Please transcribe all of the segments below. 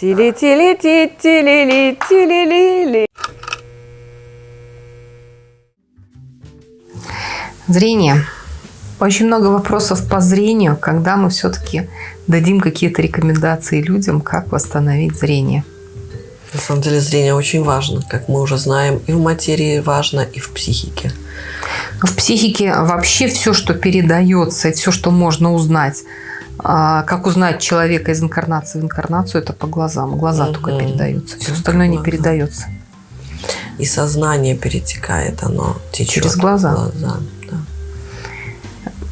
Тили-тили-ти-тили-ли-тили-ли-ли. Зрение. Очень много вопросов по зрению, когда мы все-таки дадим какие-то рекомендации людям, как восстановить зрение. На самом деле зрение очень важно, как мы уже знаем, и в материи важно, и в психике. В психике вообще все, что передается, и все, что можно узнать, а, как узнать человека из инкарнации в инкарнацию, это по глазам. Глаза угу. только передаются, все остальное не передается. И сознание перетекает, оно течет. Через глаза. глаза.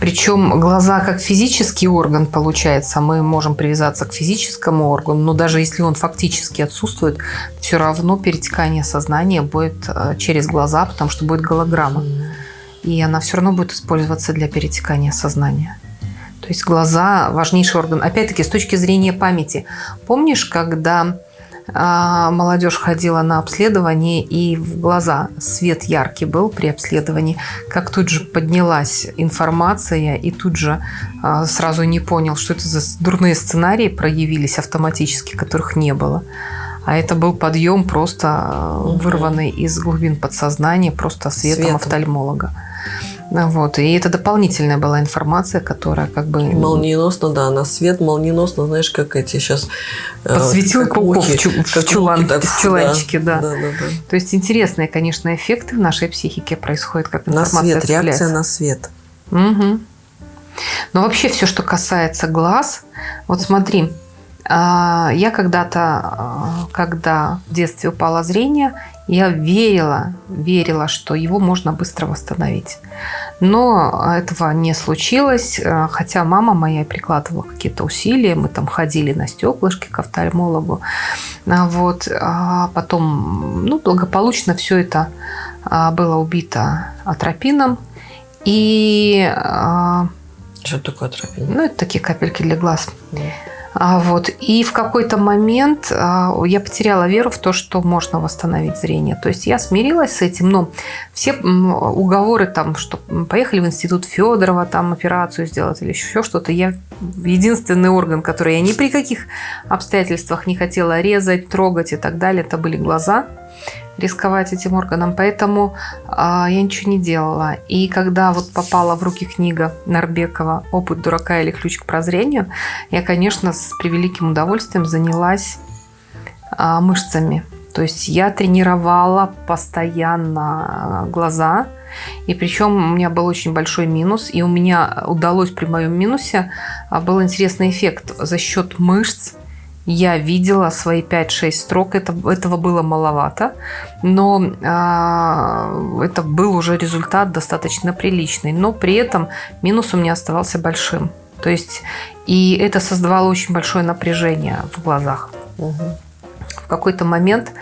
Причем глаза как физический орган, получается, мы можем привязаться к физическому органу, но даже если он фактически отсутствует, все равно перетекание сознания будет э, через глаза, потому что будет голограмма. И она все равно будет использоваться для перетекания сознания. То есть глаза – важнейший орган. Опять-таки, с точки зрения памяти. Помнишь, когда а, молодежь ходила на обследование, и в глаза свет яркий был при обследовании, как тут же поднялась информация, и тут же а, сразу не понял, что это за дурные сценарии проявились автоматически, которых не было. А это был подъем просто угу. вырванный из глубин подсознания, просто светом, светом. офтальмолога. Вот. И это дополнительная была информация, которая как бы... Молниеносно, да, на свет молниеносно, знаешь, как эти сейчас... Э, Подсветил как пауков в, чу в, чулан, так, в чуланчике, да. Да. Да, да, да. То есть интересные, конечно, эффекты в нашей психике происходят, как информация На свет, реакция на свет. Угу. Но вообще все, что касается глаз, вот смотри, а, я когда-то, а, когда в детстве упало зрение, я верила, верила, что его можно быстро восстановить. Но этого не случилось, э, хотя мама моя прикладывала какие-то усилия, мы там ходили на стеклышки к офтальмологу. А вот. А потом ну, благополучно все это а, было убито атропином. И... А, что такое атропин? Ну, это такие капельки для глаз. Mm. А, вот. И в какой-то момент а, я потеряла веру в то, что можно восстановить зрение. То есть я смирилась с этим, но все уговоры там, что поехали в институт Федорова, там операцию сделать или еще что-то, я единственный орган, который я ни при каких обстоятельствах не хотела резать, трогать и так далее, это были глаза рисковать этим органом, поэтому а, я ничего не делала. И когда вот попала в руки книга Нарбекова «Опыт дурака или ключ к прозрению», я, конечно, с превеликим удовольствием занялась а, мышцами. То есть я тренировала постоянно глаза, и причем у меня был очень большой минус, и у меня удалось при моем минусе, а, был интересный эффект за счет мышц, я видела свои 5-6 строк, это, этого было маловато, но э, это был уже результат достаточно приличный, но при этом минус у меня оставался большим. То есть, и это создавало очень большое напряжение в глазах. Угу в какой-то момент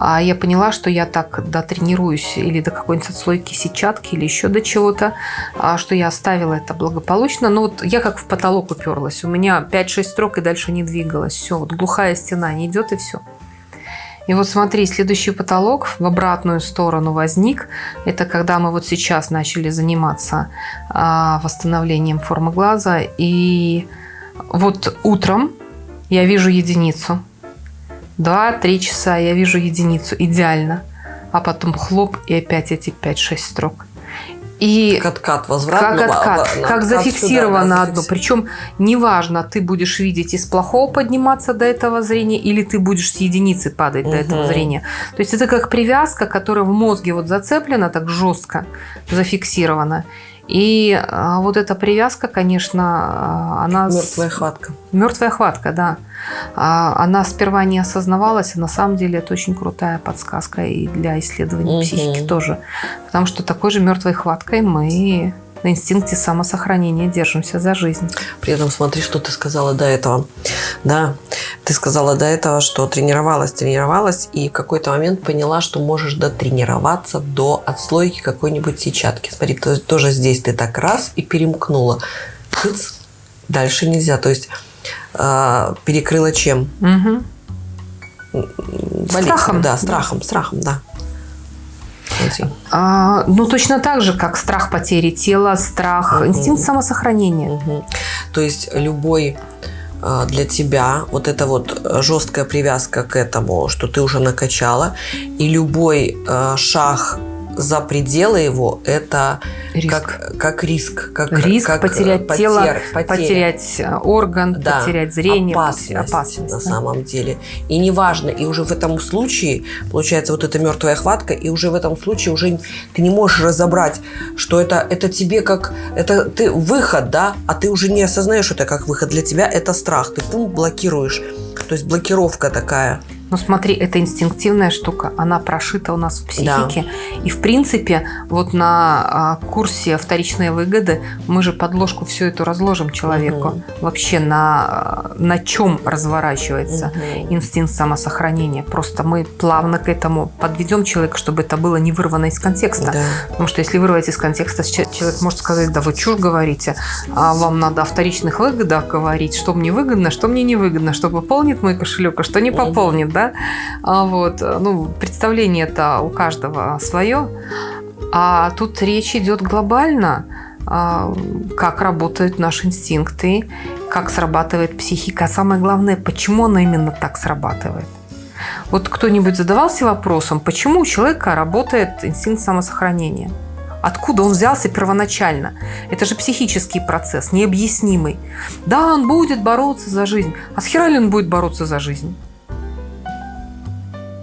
а, я поняла, что я так дотренируюсь или до какой-нибудь отслойки сетчатки или еще до чего-то, а, что я оставила это благополучно. Но вот я как в потолок уперлась. У меня 5-6 строк и дальше не двигалась. Все, вот глухая стена не идет и все. И вот смотри, следующий потолок в обратную сторону возник. Это когда мы вот сейчас начали заниматься а, восстановлением формы глаза. И вот утром я вижу единицу. 2-3 часа я вижу единицу, идеально. А потом хлоп, и опять эти 5-6 строк. И как откат, возврат. Как откат, откат как зафиксировано сюда, одно. Причем неважно, ты будешь видеть из плохого подниматься до этого зрения, или ты будешь с единицы падать угу. до этого зрения. То есть это как привязка, которая в мозге вот зацеплена так жестко, зафиксирована. И а, вот эта привязка, конечно, а, она... Мертвая хватка. Мертвая хватка, да. А, она сперва не осознавалась, а на самом деле это очень крутая подсказка и для исследования угу. психики тоже. Потому что такой же мертвой хваткой мы на инстинкте самосохранения держимся за жизнь. При этом смотри, что ты сказала до этого. Да, ты сказала до этого, что тренировалась, тренировалась, и в какой-то момент поняла, что можешь дотренироваться до отслойки какой-нибудь сетчатки. Смотри, то, тоже здесь ты так раз и перемкнула. Тыц, дальше нельзя. То есть э, перекрыла чем? Угу. Страхом. Да, страхом, страхом, да. А, ну, точно так же, как страх потери тела, страх, угу. инстинкт самосохранения. Угу. То есть любой э, для тебя вот эта вот жесткая привязка к этому, что ты уже накачала, и любой э, шаг за пределы его это Риск. Как, как риск. Как, Риск как потерять потер- тело, потеря. потерять э, орган, Да, потерять зрение, опасность, опасность, на да. самом деле. И неважно, и уже в этом случае, получается, вот эта мертвая хватка, и уже в этом случае уже ты не можешь разобрать, что это, это тебе как, это ты выход, да, а ты уже не осознаешь это как выход. Для тебя это страх, ты пункт блокируешь. То есть блокировка такая. Ну смотри, это инстинктивная штука, она прошита у нас в психике. И в принципе, вот на а, курсе вторичные выгоды мы же подложку всю эту разложим человеку. Мгм. Вообще на, а, на чем разворачивается Мгм. инстинкт самосохранения. Просто мы плавно к этому подведем человека, чтобы это было не вырвано из контекста. Да. Потому что если вырвать из контекста, че- человек может сказать, да вы чушь говорите, а вам надо о вторичных выгодах говорить, что мне выгодно, что мне не выгодно, что пополнит мой кошелек, а что не пополнит, да? А вот, ну, представление это у каждого свое. А тут речь идет глобально, а, как работают наши инстинкты, как срабатывает психика. А самое главное, почему она именно так срабатывает. Вот кто-нибудь задавался вопросом, почему у человека работает инстинкт самосохранения? Откуда он взялся первоначально? Это же психический процесс, необъяснимый. Да, он будет бороться за жизнь. А с хера ли он будет бороться за жизнь?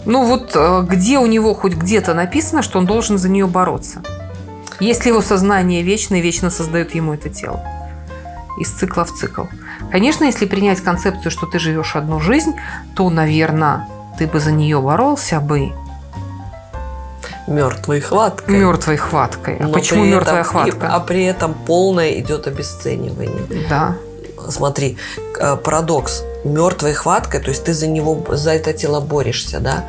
Ну вот э, где у него хоть где-то написано, что он должен за нее бороться? Если его сознание вечно и вечно создает ему это тело. Из цикла в цикл. Конечно, если принять концепцию, что ты живешь одну жизнь, то, наверное, ты бы за нее боролся бы Мертвой хваткой. мертвой хваткой. А Но почему мертвая этом- хватка? и- а при этом полное идет обесценивание. Да. Смотри, э, парадокс. Мертвой хваткой, то есть ты за него, за это тело борешься, да?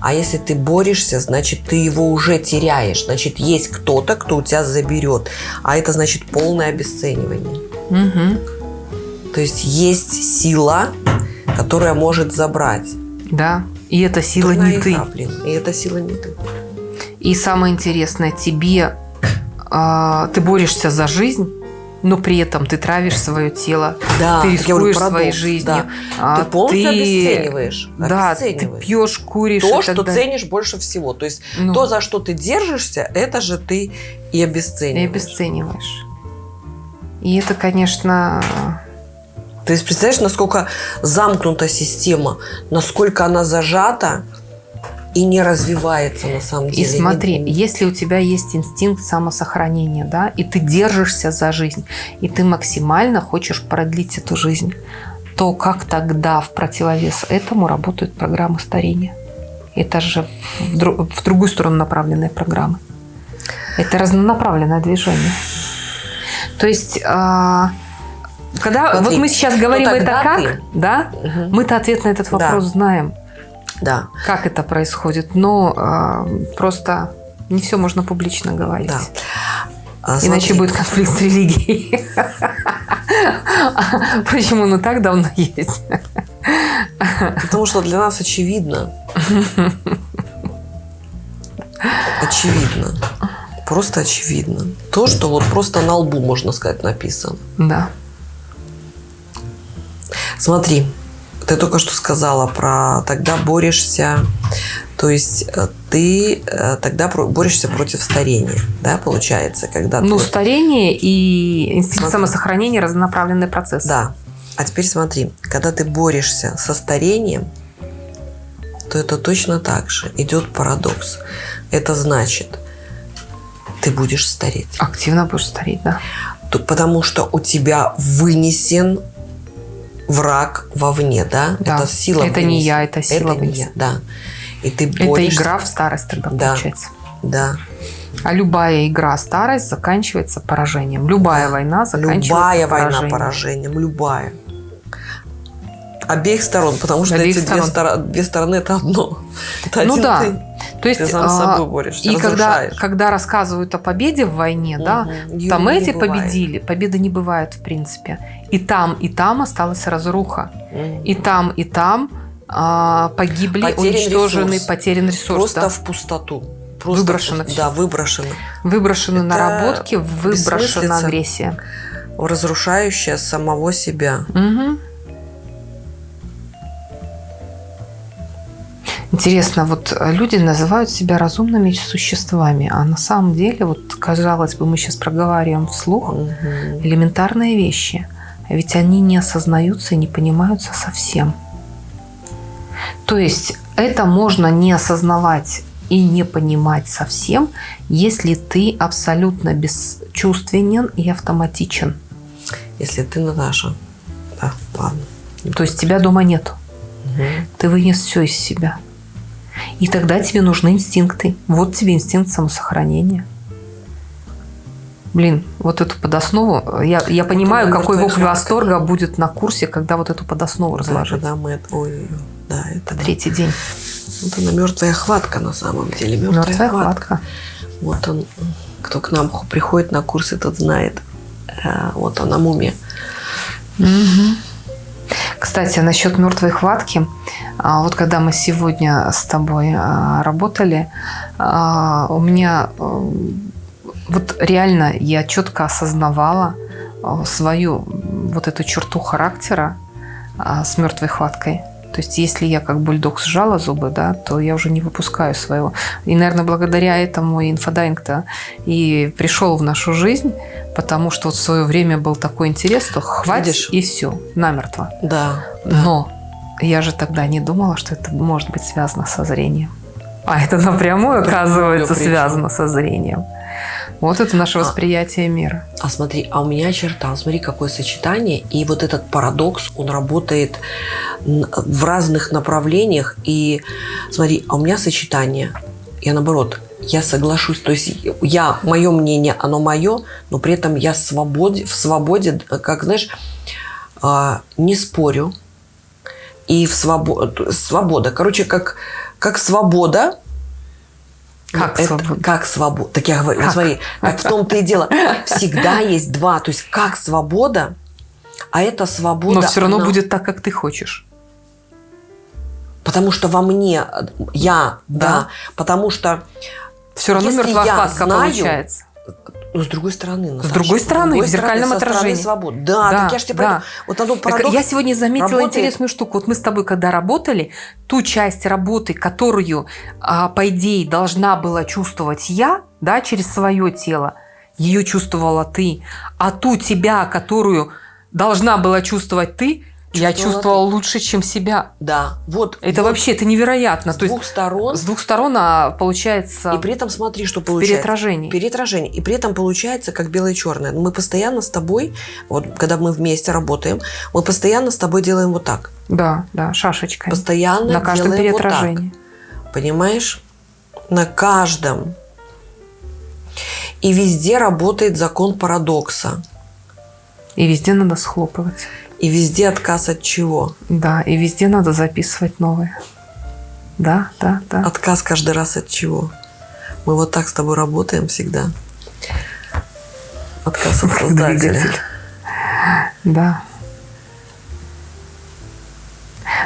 А если ты борешься, значит, ты его уже теряешь. Значит, есть кто-то, кто у тебя заберет. А это значит полное обесценивание. Мгм. То есть есть сила, которая может забрать. Да. И эта сила Дурная не ты. игра, блин. И эта сила не ты. И самое интересное, тебе а, ты борешься за жизнь, но при этом ты травишь свое тело, Да, ты говорю, рискуешь парадокс, своей жизнью. да. а, Ты полностью обесцениваешь. Да, ты обесцениваешь. пьешь, куришь. То, и что далее. ценишь больше всего. То есть Ну, то, за что ты держишься, это же ты и и обесцениваешь. обесцениваешь. И это, конечно, То есть представляешь, насколько замкнута система, насколько она зажата и не развивается на самом И деле. смотри, Не- если у тебя есть инстинкт самосохранения, да, и ты держишься за жизнь, и ты максимально хочешь продлить эту жизнь, то как тогда в противовес этому работают программы старения? Это же в, дру- в другую сторону направленные программы. Это разнонаправленное движение. То есть, а, когда Смотри, вот мы сейчас говорим ну это как, ты- да, Мгм. мы-то ответ на этот Да. вопрос знаем Да, как это происходит, но а, просто не все можно публично говорить. да. А, Иначе будет конфликт с религией. Почему и так давно есть? Потому что для нас очевидно. Очевидно. Просто очевидно. То, что вот просто на лбу, можно сказать, написано. Да. Смотри, ты только что сказала про тогда борешься, то есть э, ты э, тогда борешься против старения, да, получается, когда Ну, ты- старение и инстинкт самосохранения разнонаправленный процесс. Да. А теперь смотри, когда ты борешься со старением, то это точно так же. Идет парадокс. Это значит, ты будешь стареть. Активно будешь стареть, да. То- Потому что у тебя вынесен враг вовне, да? Да. Это сила Это не вынесен. я, это сила Это не вынесен. я, да. И ты Это борешься. игра в старость тогда Да. получается. Да. А любая игра старость заканчивается поражением. Любая война заканчивается Любая война поражением. поражением. Любая. Обеих сторон, потому что Обеих эти две, сторон. стора- две стороны это одно. Это Ну да. ты. То есть, Ты сам с а, собой борешься, и когда, разрушаешь. когда рассказывают о победе в войне, да, Мгм. Её там эти бывает. победили, победы не бывает в принципе. И там, и там осталась разруха. Мгм. И там, и там а, погибли, Потерян уничтожены, ресурс. потерян ресурс. Просто да. в пустоту. Просто Выброшено в всё. Да, выброшено. Выброшены Это наработки, выброшена агрессия. Разрушающая самого себя. Мгм. Интересно, вот люди называют себя разумными существами, а на самом деле, вот казалось бы, мы сейчас проговариваем вслух Мгм. элементарные вещи, а ведь они не осознаются и не понимаются совсем. То есть это можно не осознавать и не понимать совсем, если ты абсолютно бесчувственен и автоматичен. Если ты Наташа. Да, ладно. То есть тебя дома нету. Мгм. Ты вынес все из себя. И тогда тебе нужны инстинкты. Вот тебе инстинкт самосохранения. Блин, вот эту подоснову, я, я понимаю, какой вопль восторга будет на курсе, когда вот эту подоснову Да, разложить. когда мы это- Ой, да, это да. Третий день. Вот она мертвая хватка на самом деле. Мертвая, Мертвая хватка. хватка. Вот он, кто к нам приходит на курсы, тот знает. Э, Вот она мумия. Мгм. Кстати, насчет мертвой хватки. а, Вот когда мы сегодня с тобой а, работали, а, у меня вот реально я четко осознавала свою вот эту черту характера с мертвой хваткой. То есть, если я как бульдог сжала зубы, да, то я уже не выпускаю своего. И, наверное, благодаря этому и инфодайинг-то и пришел в нашу жизнь, потому что вот в свое время был такой интерес, что хватит Видишь? и все, намертво. Да. Но я же тогда не думала, что это может быть связано со зрением. А это напрямую, оказывается, связано со зрением. Вот это наше А. восприятие мира. А смотри, а у меня черта, смотри, какое сочетание. И вот этот парадокс, он работает в разных направлениях. И смотри, а у меня сочетание. Я наоборот, я соглашусь. То есть я, мое мнение, оно мое, но при этом я свободе, в свободе, как знаешь, а, не спорю. И в свобода, свобода. Короче, как, как свобода, Как это- свобода? Как свобода? Так я говорю, Как? смотри, как в том-то и дело. Всегда есть два. То есть как свобода, а это свобода... Но все равно она- будет так, как ты хочешь. Потому что во мне я, да, Да. потому что... Все равно Если мертвая я хватка знаю, получается. Ну, с другой стороны. Наташа, другой стороны, в зеркальном стороны отражении. свободы. Да, Да, так я же тебе да. Вот оно Так парадокс. я сегодня заметила работает. интересную штуку. Вот мы с тобой, когда работали, ту часть работы, которую, а, по идее, должна была чувствовать я, да, через свое тело, ее чувствовала ты, а ту тебя, которую должна была чувствовать ты, я Чувствовала лучше, чем себя. Да, вот. Это вот вообще, это невероятно. с То есть двух сторон. с двух сторон, а получается И при этом смотри, что получается. переотражении. Переотражение. И при этом получается как белое и черное. Мы постоянно с тобой, вот когда мы вместе работаем, мы постоянно с тобой делаем вот так. Да, да, шашечкой. Постоянно На каждом делаем вот так. переотражении. Понимаешь? На каждом. И везде работает закон парадокса. И везде надо схлопывать. И везде отказ от чего? Да, и везде надо записывать новые. Да, да, да. Отказ каждый раз от чего? Мы вот так с тобой работаем всегда. Отказ от создателя. Да.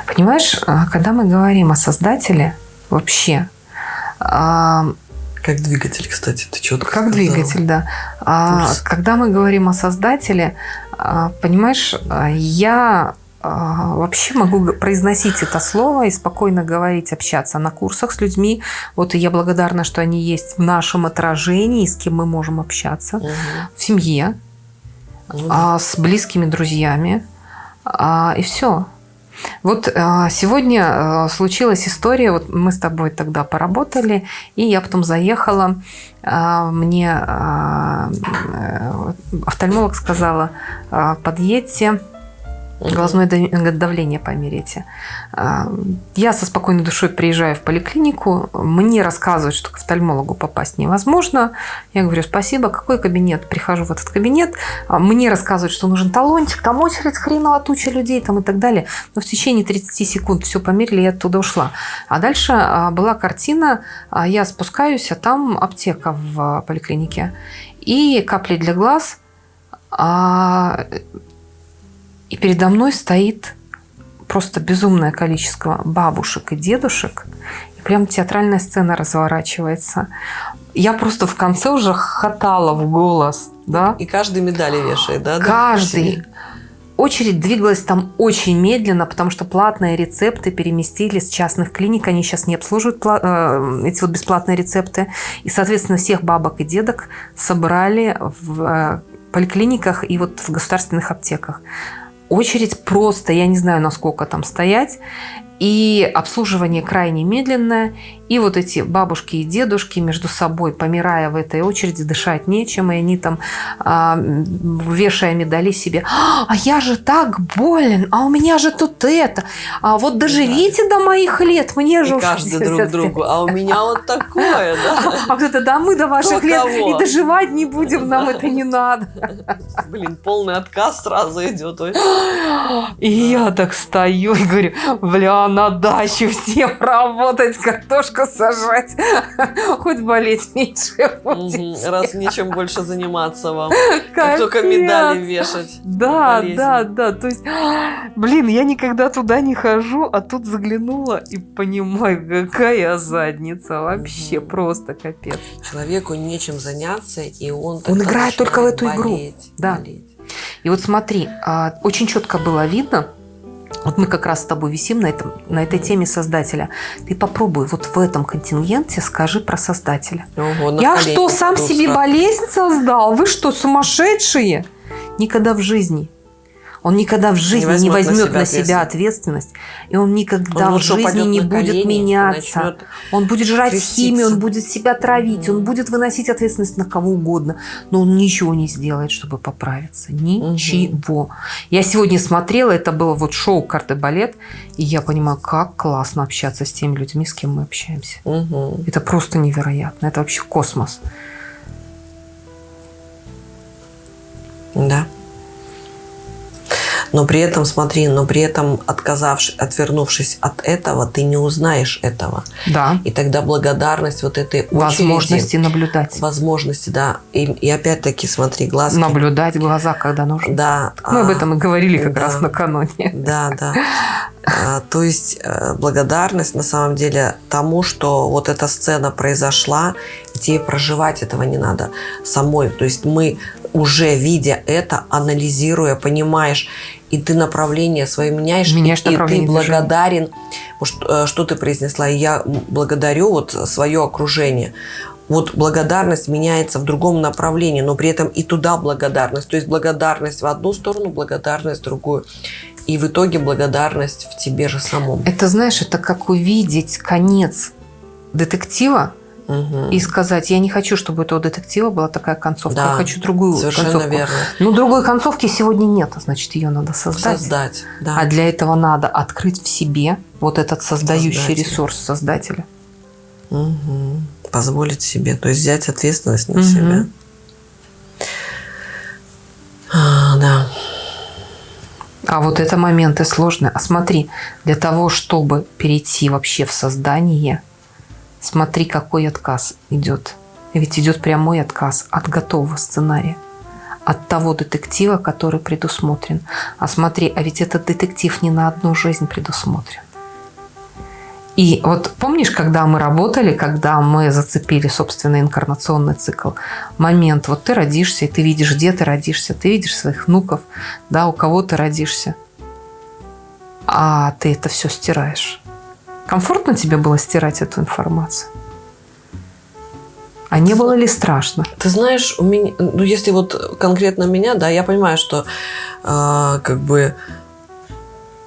Понимаешь, а, когда мы говорим о создателе, вообще, Как двигатель, кстати, ты четко как сказала. двигатель, да. А, Пульс. Когда мы говорим о создателе, а, понимаешь, а, я а, вообще могу произносить это слово и спокойно говорить, общаться на курсах с людьми. Вот и я благодарна, что они есть в нашем отражении, с кем мы можем общаться. Мгм. В семье, а, с близкими друзьями. и все. Вот а, сегодня а, случилась история, вот мы с тобой тогда поработали, и я потом заехала, а, мне э, офтальмолог сказала, подъедьте. Глазное да- давление померите. А, Я со спокойной душой приезжаю в поликлинику, мне рассказывают, что к офтальмологу попасть невозможно. Я говорю, спасибо, какой кабинет? Прихожу в этот кабинет, а, мне рассказывают, что нужен талончик, там очередь хреново туча людей там и так далее. Но в течение 30 секунд все померили, я оттуда ушла. А дальше а, была картина, я спускаюсь, а там аптека в поликлинике. И капли для глаз, и передо мной стоит просто безумное количество бабушек и дедушек. И прям театральная сцена разворачивается. Я просто в конце уже хохотала в голос. Да? И каждый медали вешает, да? Каждый. очередь двигалась там очень медленно, потому что платные рецепты переместили с частных клиник. Они сейчас не обслуживают э, эти вот бесплатные рецепты. И, соответственно, всех бабок и дедок собрали в э, поликлиниках и вот в государственных аптеках. Очередь просто, я не знаю, насколько там стоять и обслуживание крайне медленное, и вот эти бабушки и дедушки между собой, помирая в этой очереди, дышать нечем, и они там, а, вешая медали себе, а я же так болен, а у меня же тут это, а вот доживите да. до моих лет, мне же и каждый друг другу, а у меня вот такое, да? А кто-то, да мы до ваших лет и доживать не будем, нам это не надо. Блин, полный отказ сразу идет. И я так стою и говорю, бля, на даче всем работать, картошку сажать. Хоть болеть меньше будете. Раз нечем больше заниматься вам. Как только медали вешать. Да, да, да. То есть, блин, я никогда туда не хожу, а тут заглянула и понимаю, какая задница. Вообще просто капец. Человеку нечем заняться, и он Он играет только в эту болеть, игру. Да. Болеть. И вот смотри, а, очень четко было видно, вот мы как раз с тобой висим на, этом, на этой теме создателя. Ты попробуй вот в этом контингенте скажи про создателя. Ого, Я что, сам себе болезнь создал? Вы что, сумасшедшие? Никогда в жизни. Он никогда в жизни не возьмет, на, себя, на себя ответственность. И он никогда он в жизни не будет колени, меняться. Он будет жрать креститься. химию, он будет себя травить, mm он будет выносить ответственность на кого угодно. Но он ничего не сделает, чтобы поправиться. Ничего. mm Я сегодня смотрела, это было вот шоу «Карты балет», и я понимаю, как классно общаться с теми людьми, с кем мы общаемся. mm Это просто невероятно. Это вообще космос. Да но при этом, смотри, но при этом отказавшись, отвернувшись от этого, ты не узнаешь этого. Да. И тогда благодарность вот этой очереди, Возможности наблюдать. Возможности, да. И, и опять-таки, смотри, глазки. Наблюдать глаза, когда нужно. Да. Мы а, об этом и говорили как да, раз накануне. Да, да. А, то есть э, благодарность на самом деле тому, что вот эта сцена произошла, и тебе проживать этого не надо самой. То есть мы уже видя это, анализируя, понимаешь, и ты направление свое меняешь, меняешь и, и ты благодарен, что, э, что ты произнесла, и я благодарю вот свое окружение. Вот благодарность меняется в другом направлении, но при этом и туда благодарность. То есть благодарность в одну сторону, благодарность в другую. И в итоге благодарность в тебе же самом. Это, знаешь, это как увидеть конец детектива, угу. и сказать, я не хочу, чтобы у этого детектива была такая концовка, да, я хочу другую совершенно концовку. Верно. Ну, другой концовки сегодня нет, значит, ее надо создать. Создать, да. А для этого надо открыть в себе вот этот создающий Создатель. ресурс создателя. Угу. Позволить себе, то есть взять ответственность на угу. себя. А, да. А вот это моменты сложные. А смотри, для того, чтобы перейти вообще в создание, Смотри, какой отказ идет. Ведь идет прямой отказ от готового сценария. От того детектива, который предусмотрен. А смотри, а ведь этот детектив не на одну жизнь предусмотрен. И вот помнишь, когда мы работали, когда мы зацепили собственный инкарнационный цикл, момент, вот ты родишься, и ты видишь, где ты родишься, ты видишь своих внуков, да, у кого ты родишься, а ты это все стираешь. Комфортно тебе было стирать эту информацию? А не было ли страшно? Ты знаешь, у меня, ну если вот конкретно меня, да, я понимаю, что э, как бы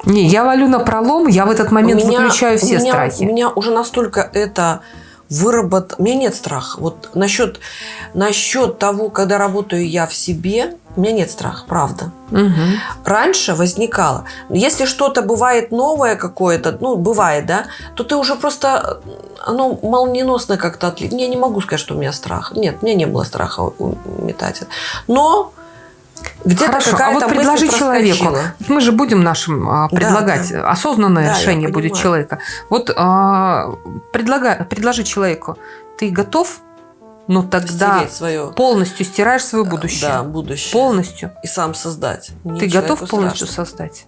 не, я валю на пролом, я в этот момент меня, выключаю все у меня, страхи. У меня уже настолько это выработ... У меня нет страха. Вот насчет, насчет того, когда работаю я в себе, у меня нет страха, правда. Угу. Раньше возникало. Если что-то бывает новое какое-то, ну, бывает, да, то ты уже просто, оно молниеносно как-то отлит. Я не могу сказать, что у меня страх. Нет, у меня не было страха метателя. Но где-то Хорошо, а вот предложи человеку. Мы же будем нашим а, предлагать. Да, да. Осознанное да, решение будет человека. Вот а, предлагай, предложи человеку. Ты готов но тогда свое... полностью стираешь свое будущее. Да, будущее. Полностью. И сам создать. Не Ты готов полностью страшно. создать.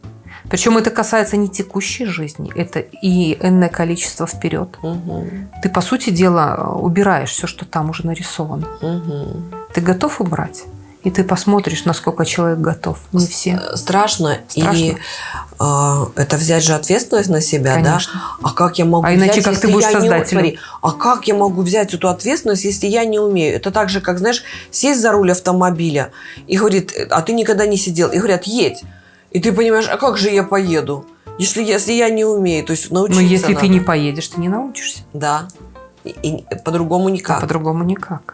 Причем это касается не текущей жизни, это и энное количество вперед. Угу. Ты, по сути дела, убираешь все, что там уже нарисовано. Угу. Ты готов убрать? И ты посмотришь, насколько человек готов. Не все. Страшно. Страшно. И э, это взять же ответственность на себя, Конечно. да? А как я могу А иначе взять, как ты будешь я не- создателем? смотри, а как я могу взять эту ответственность, если я не умею? Это так же, как, знаешь, сесть за руль автомобиля и говорит, а ты никогда не сидел. И говорят, едь. И ты понимаешь, а как же я поеду? Если, если я не умею, то есть научиться Но если ты надо. не поедешь, ты не научишься. Да. И, и по-другому никак. по-другому никак.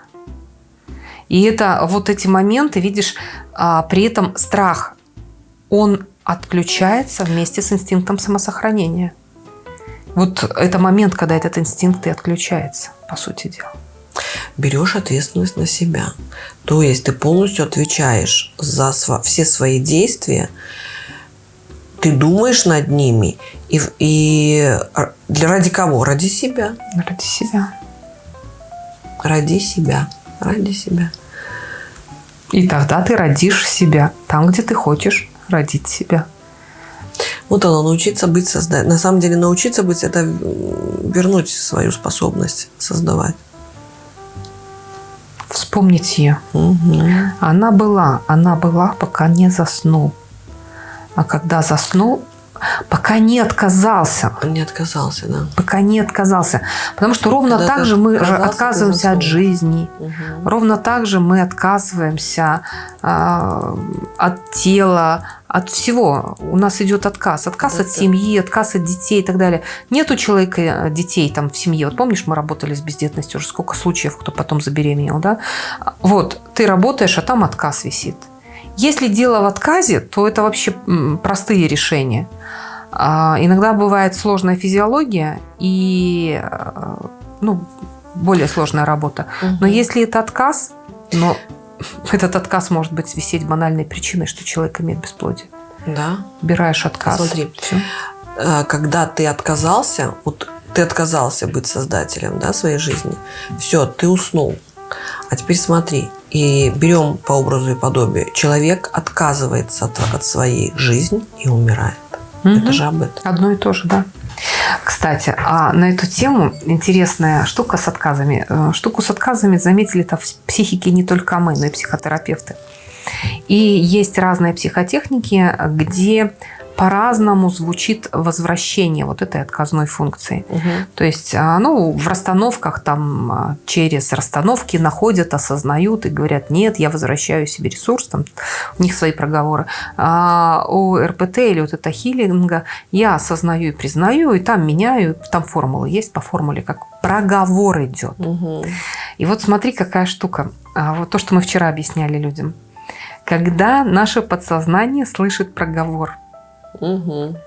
И это вот эти моменты, видишь, а, при этом страх, он отключается вместе с инстинктом самосохранения. Вот это момент, когда этот инстинкт и отключается, по сути дела. берешь ответственность на себя. То есть ты полностью отвечаешь за все свои действия, ты думаешь над ними, и, и для ради кого? Ради себя. Ради себя. Ради себя. Ради себя. И тогда ты родишь себя там, где ты хочешь родить себя. Вот оно, научиться быть создать. На самом деле научиться быть – это вернуть свою способность создавать. Вспомнить ее. Мгм. Она была, она была, пока не заснул. А когда заснул, пока не отказался. Он не отказался, да. Пока не отказался. Потому что ровно Когда так же мы отказываемся от жизни. Мгм. Ровно так же мы отказываемся а, от тела, от всего. У нас идет отказ. Отказ Да, от семьи, отказ от детей и так далее. Нет у человека э, детей там в семье. Вот помнишь, мы работали с бездетностью, уже сколько случаев, кто потом забеременел, да? Вот, ты работаешь, а там отказ висит. Если дело в отказе, то это вообще простые решения. А, Иногда бывает сложная физиология и э, ну, более сложная работа. Но Мгм. если это отказ, но этот отказ может быть висеть банальной причиной, что человек имеет бесплодие. Да. Убираешь отказ. Смотри. Всё. Э, когда ты отказался, вот ты отказался быть создателем да, своей жизни, все, ты уснул. А теперь смотри, и берем по образу и подобию. Человек отказывается от, от своей жизни и умирает. Мгм. Это же об этом. Одно и то же, да. Кстати, а на эту тему интересная штука с отказами. Э, Штуку с отказами заметили-то в психике не только мы, но и психотерапевты. И есть разные психотехники, где по-разному звучит возвращение вот этой отказной функции. То есть, а, ну, в расстановках там а, через расстановки находят, осознают и говорят, нет, я возвращаю себе ресурс, там у них свои проговоры. А у РПТ или вот это хилинга я осознаю и признаю, и там меняю, там формулы есть по формуле, как проговор идет. Мгм. И вот смотри, какая штука. А, Вот то, что мы вчера объясняли людям. Когда наше подсознание слышит проговор, Мгм.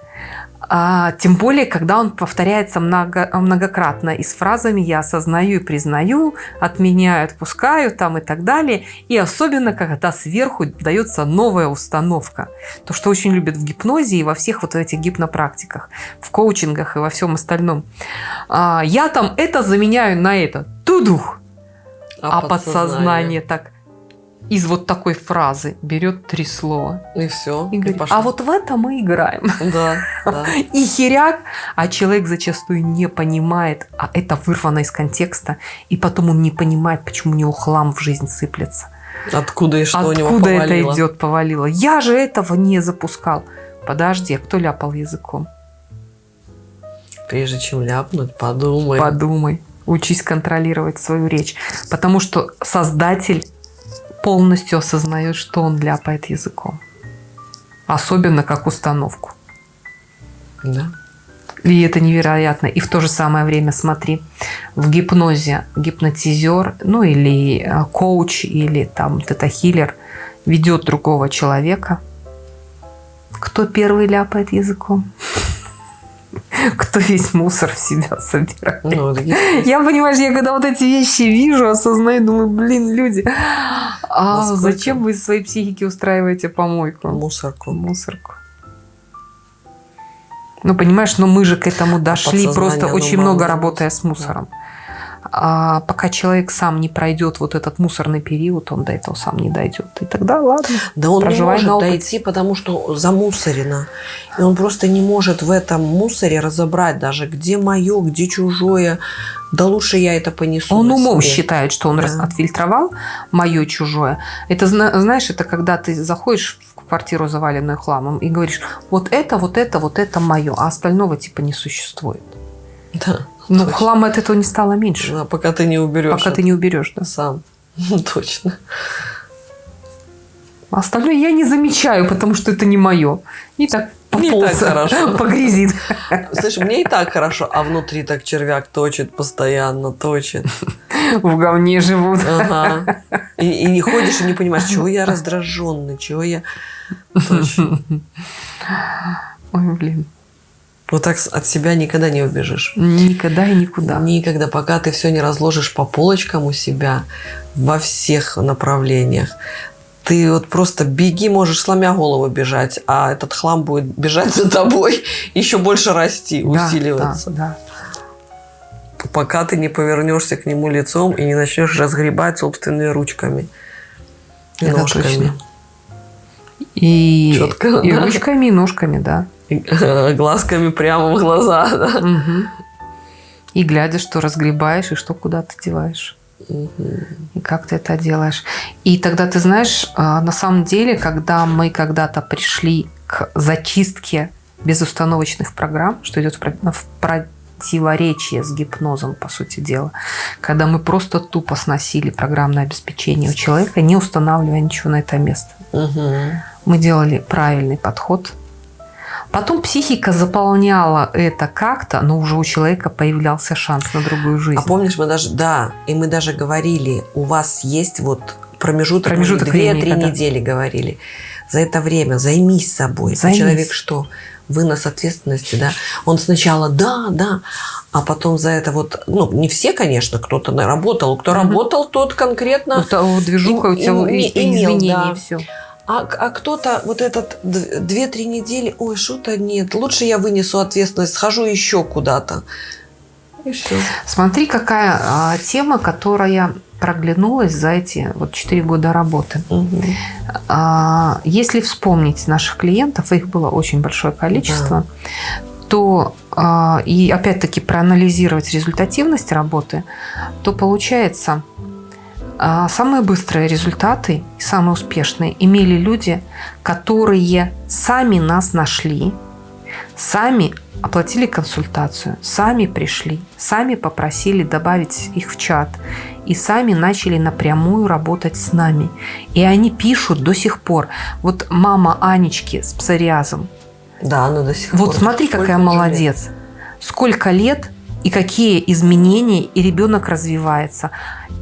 а, тем более, когда он повторяется много, многократно и с фразами «я осознаю и признаю», «отменяю, отпускаю» там и так далее. И особенно, когда сверху дается новая установка. То, что очень любят в гипнозе и во всех вот этих гипнопрактиках, в коучингах и во всем остальном. А, «Я там это заменяю на это». Тудух! А, подсознание так из вот такой фразы берет три слова И все. и говорит, а вот в это мы играем. Да, да. И херяк, а человек зачастую не понимает, а это вырвано из контекста, и потом он не понимает, почему у него хлам в жизнь сыплется. Откуда и что у него Откуда это идет, повалило? Я же этого не запускал. Подожди, а кто ляпал языком? Прежде чем ляпнуть, подумай. Подумай. Учись контролировать свою речь. Потому что создатель полностью осознает, что он ляпает языком. Особенно как установку. Да. И это невероятно. И в то же самое время, смотри, в гипнозе гипнотизер, ну или э, коуч, или там тета-хиллер ведет другого человека. Кто первый ляпает языком? Кто весь мусор в себя собирает? Ну, есть. Я, понимаешь, я когда вот эти вещи вижу, осознаю, думаю, блин, люди, а Насколько? зачем вы своей психики устраиваете помойку? мусорку. мусорку. Ну, понимаешь, но мы же к этому дошли, просто оно очень много работая с мусором. А пока человек сам не пройдет вот этот мусорный период, он до этого сам не дойдет. И тогда ладно. Да он не может дойти, потому что замусорено. И он просто не может в этом мусоре разобрать даже, где мое, где чужое. Да лучше я это понесу. Он умом себе. считает, что он Да. отфильтровал мое чужое. Это, зна- знаешь, это когда ты заходишь в квартиру, заваленную хламом, и говоришь, вот это, вот это, вот это мое, а остального типа не существует. Да, точно. хлама от этого не стало меньше, Да, пока ты не уберешь. пока ты не уберешь. Да? сам. Точно. А остальное я не замечаю, потому что это не мое. И так пополз, погрязит. Слышь, мне и так хорошо, а внутри так червяк точит постоянно, точит. В говне живут. Ага. И, и не ходишь и не понимаешь, чего я раздраженный, чего я... Точно. Ой, блин. Вот так от себя никогда не убежишь. Никогда и никуда. Никогда, пока ты все не разложишь по полочкам у себя во всех направлениях. Ты вот просто беги, можешь сломя голову бежать, а этот хлам будет бежать за тобой, еще больше расти, Да, усиливаться. да, Пока ты не повернешься к нему лицом и не начнешь разгребать собственными ручками и Это ножками. точно. И, Чётко, и да. ручками, и ножками, да. Глазками прямо в глаза. Да? Мгм. И глядя, что разгребаешь и что куда ты деваешь. И как ты это делаешь. И тогда ты знаешь, а, на самом деле, когда мы когда-то пришли к зачистке безустановочных программ, что идет в про- в противоречие с гипнозом, по сути дела, когда мы просто тупо сносили программное обеспечение у человека, не устанавливая ничего на это место. Мгм. Мы делали правильный подход. Потом психика заполняла это как-то, но уже у человека появлялся шанс на другую жизнь. А помнишь, мы даже, да, и мы даже говорили, у вас есть вот промежуток, Промежуток времени, две-три когда- недели говорили. За это время займись собой. А Займись. человек что? Вынос ответственности, да? Он сначала да, да, а потом за это вот, ну, не все, конечно, кто-то наработал. Кто Мгм. работал, тот конкретно. Та- вот движуха И- у тебя и- и, и- и изменения, да. и все. А, а кто-то вот этот д- две-три недели, ой, что-то нет, лучше я вынесу ответственность, схожу еще куда-то. И все. Смотри, какая а, тема, которая проглянулась за эти вот 4 года работы. А, если вспомнить наших клиентов, их было очень большое количество, то а, и опять-таки проанализировать результативность работы, то получается самые быстрые результаты и самые успешные имели люди, которые сами нас нашли, сами оплатили консультацию, сами пришли, сами попросили добавить их в чат и сами начали напрямую работать с нами. И они пишут до сих пор. Вот мама Анечки с псориазом. Да, она до сих пор. Вот смотри, Сколько какая молодец. Сколько лет и какие изменения, и ребенок развивается.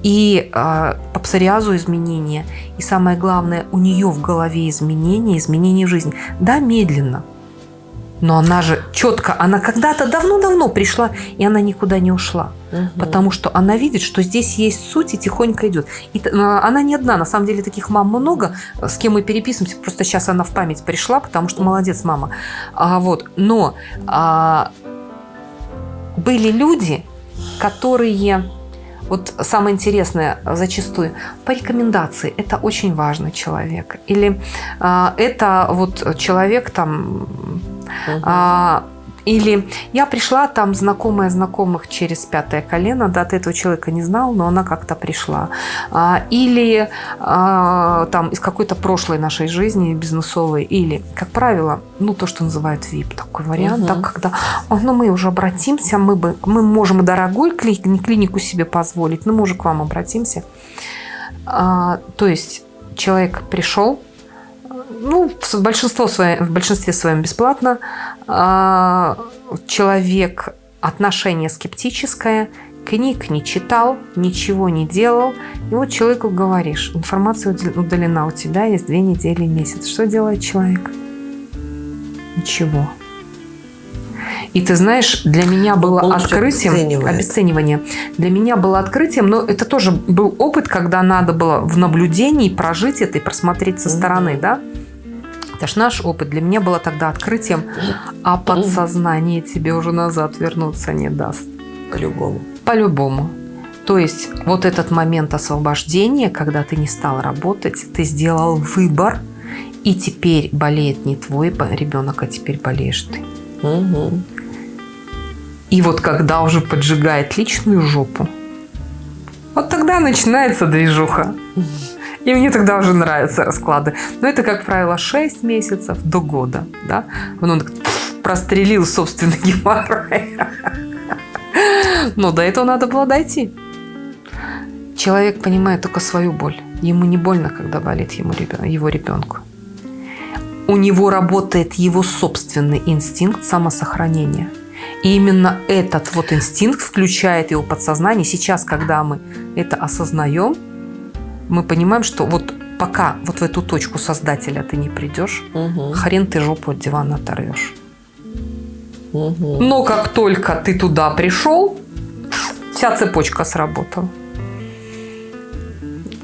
И э, по псориазу изменения. И самое главное, у нее в голове изменения, изменения в жизни. Да, медленно. Но она же четко, она когда-то давно-давно пришла, и она никуда не ушла. Мгм. Потому что она видит, что здесь есть суть и тихонько идет. И а, она не одна, на самом деле таких мам много, с кем мы переписываемся. Просто сейчас она в память пришла, потому что молодец мама. А, вот. Но а, были люди, которые вот самое интересное зачастую по рекомендации это очень важный человек или а, это вот человек там Мгм. а, или я пришла, там знакомая знакомых через пятое колено, да, ты этого человека не знал, но она как-то пришла. А, или а, там из какой-то прошлой нашей жизни бизнесовой, или, как правило, ну, то, что называют VIP, такой вариант, Мгм. да, когда «Ой, ну, мы уже обратимся, мы, бы, мы можем дорогой кли- клинику себе позволить, но мы уже к вам обратимся. А, то есть человек пришел, ну, в большинство своем, в большинстве своем бесплатно. А, Человек отношение скептическое, книг не читал, ничего не делал. И вот человеку говоришь, информация удалена, у тебя есть две недели, месяц. Что делает человек? Ничего. И ты знаешь, для меня было полностью открытием, обесценивает. обесценивание, для меня было открытием, но это тоже был опыт, когда надо было в наблюдении прожить это и просмотреть со стороны, да? Это ж наш опыт. Для меня было тогда открытием, а подсознание тебе уже назад вернуться не даст. По-любому. По-любому. То есть вот этот момент освобождения, когда ты не стал работать, ты сделал выбор, и теперь болеет не твой ребенок, а теперь болеешь ты. Угу. И вот когда уже поджигает личную жопу, вот тогда начинается движуха. И мне тогда уже нравятся расклады. Но это, как правило, 6 месяцев до года. Да? Он прострелил собственный геморрой. Но до этого надо было дойти. Человек понимает только свою боль. Ему не больно, когда болит ему его ребенку. У него работает его собственный инстинкт самосохранения. И именно этот вот инстинкт включает его подсознание. Сейчас, когда мы это осознаем, мы понимаем, что вот пока вот в эту точку создателя ты не придешь, угу. хрен ты жопу от дивана оторвешь. Угу. Но как только ты туда пришел, вся цепочка сработала.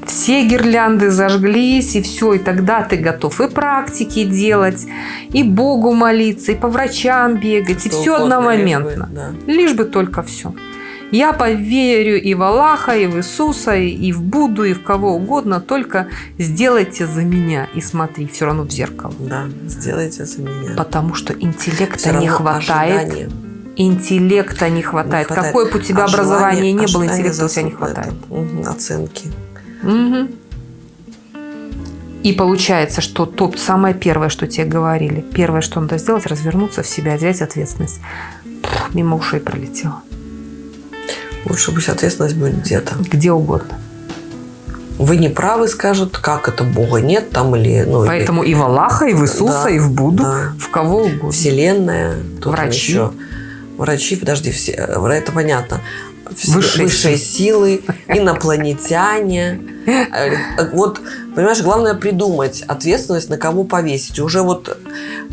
Все гирлянды зажглись, и все, и тогда ты готов и практики делать, и Богу молиться, и по врачам бегать, Что и все одномоментно. Лишь бы, да. лишь бы только все. Я поверю и в Аллаха, и в Иисуса, и в Будду, и в кого угодно, только сделайте за меня и смотри все равно в зеркало. Да, сделайте за меня. Потому что интеллекта не хватает. Ожидание. Интеллекта не хватает. не хватает. Какое бы у тебя образование не было, интеллекта у тебя не хватает. Угу, оценки. Угу. И получается, что то самое первое, что тебе говорили, первое, что надо сделать, развернуться в себя, взять ответственность. Мимо ушей пролетело. Лучше пусть ответственность будет где-то. Где угодно. Вы не правы, скажут, как это Бога нет там или... Ну, Поэтому или... и в Аллаха, и в Иисуса, да, и в Будду, да. в кого угодно. Вселенная. Врачи. Еще. Врачи, подожди, все, это понятно. Высшие, высшие силы, инопланетяне. Э, вот, понимаешь, главное придумать ответственность, на кого повесить. Уже вот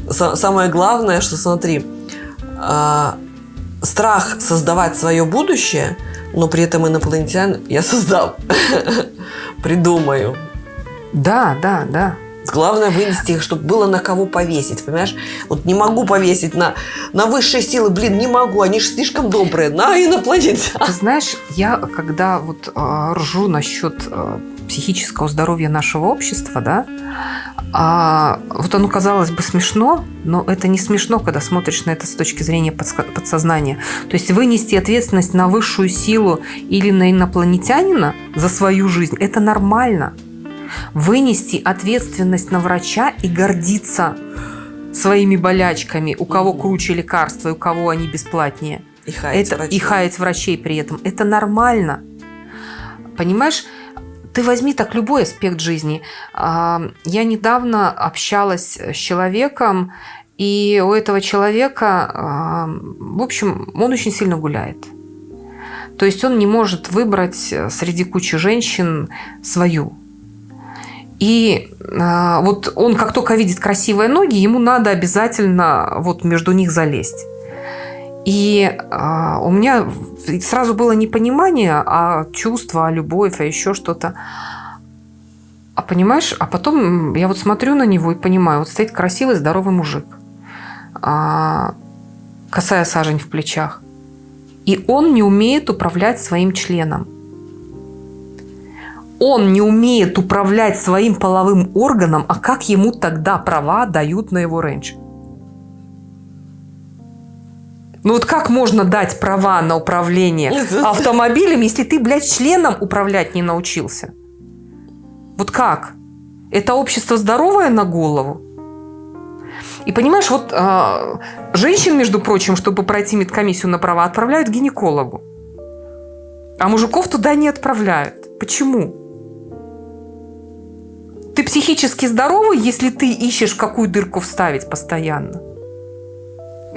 самое главное, что смотри, а, страх создавать свое будущее, но при этом инопланетян я создам, придумаю. Да, да, да. Главное вынести их, чтобы было на кого повесить, понимаешь? Вот не могу повесить на, на высшие силы, блин, не могу, они же слишком добрые, на инопланетян. Ты знаешь, я когда вот э, ржу насчет э, психического здоровья нашего общества, да, а вот оно казалось бы смешно, но это не смешно, когда смотришь на это с точки зрения подсознания. То есть вынести ответственность на высшую силу или на инопланетянина за свою жизнь – это нормально. Вынести ответственность на врача и гордиться своими болячками, у кого круче лекарства, и у кого они бесплатнее. И хаять, это, врачей. и хаять врачей при этом. Это нормально. Понимаешь, ты возьми так любой аспект жизни. А, я недавно общалась с человеком, и у этого человека, а, в общем, он очень сильно гуляет. То есть он не может выбрать среди кучи женщин свою. И а, вот он как только видит красивые ноги, ему надо обязательно вот между них залезть. И э, у меня сразу было непонимание, а чувство, а любовь, а еще что-то. А понимаешь, а потом я вот смотрю на него и понимаю, вот стоит красивый, здоровый мужик, а, косая сажень в плечах. И он не умеет управлять своим членом. Он не умеет управлять своим половым органом, а как ему тогда права дают на его рейндж? Ну вот как можно дать права на управление автомобилем, если ты, блядь, членом управлять не научился? Вот как? Это общество здоровое на голову? И понимаешь, вот э, женщин, между прочим, чтобы пройти медкомиссию на права, отправляют к гинекологу. А мужиков туда не отправляют. Почему? Ты психически здоровый, если ты ищешь, какую дырку вставить постоянно?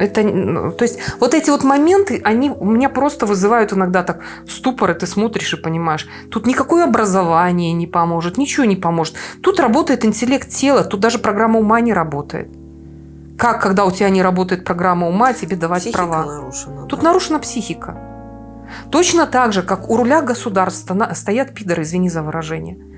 Это, ну, то есть вот эти вот моменты, они у меня просто вызывают иногда так ступор, и ты смотришь и понимаешь, тут никакое образование не поможет, ничего не поможет. Тут работает интеллект тела, тут даже программа ума не работает. Как, когда у тебя не работает программа ума, тебе давать психика права? Нарушена, тут да. нарушена психика. Точно так же, как у руля государства стоят пидоры, извини за выражение –